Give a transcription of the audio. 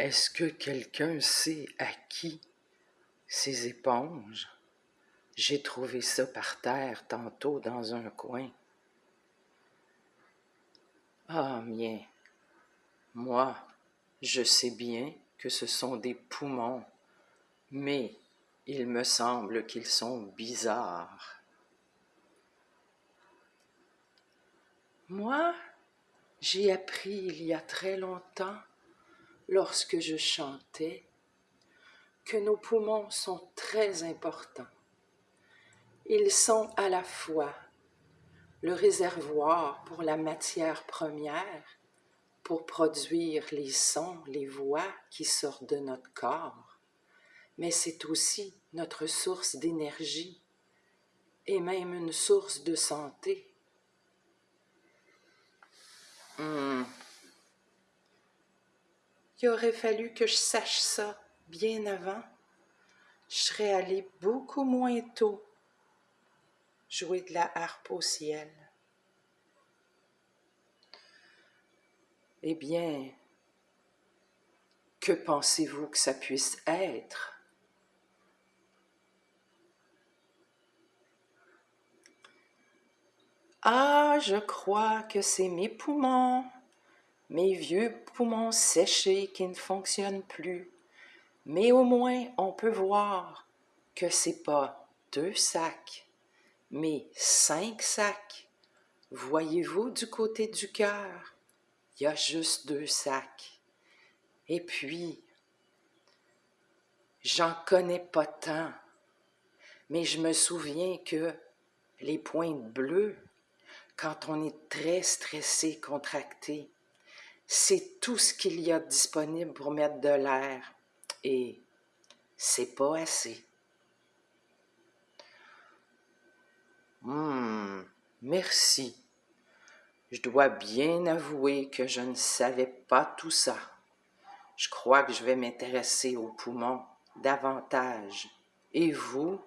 Est-ce que quelqu'un sait à qui ces éponges? J'ai trouvé ça par terre tantôt dans un coin. Ah mien, moi, je sais bien que ce sont des poumons, mais il me semble qu'ils sont bizarres. Moi, j'ai appris il y a très longtemps, lorsque je chantais, que nos poumons sont très importants. Ils sont à la fois le réservoir pour la matière première, pour produire les sons, les voix qui sortent de notre corps, mais c'est aussi notre source d'énergie et même une source de santé. Hmm. Aurait fallu que je sache ça bien avant. Je serais beaucoup moins tôt jouer de la harpe au ciel. Eh bien, que pensez-vous que ça puisse être? Ah, je crois que c'est mes poumons, mes vieux poumons séchés qui ne fonctionnent plus. Mais au moins, on peut voir que c'est pas deux sacs, mais cinq sacs. Voyez-vous du côté du cœur, il y a juste deux sacs. Et puis, j'en connais pas tant, mais je me souviens que les pointes bleues quand on est très stressé, contracté, c'est tout ce qu'il y a disponible pour mettre de l'air et c'est pas assez. Hum, merci. Je dois bien avouer que je ne savais pas tout ça. Je crois que je vais m'intéresser aux poumons davantage. Et vous?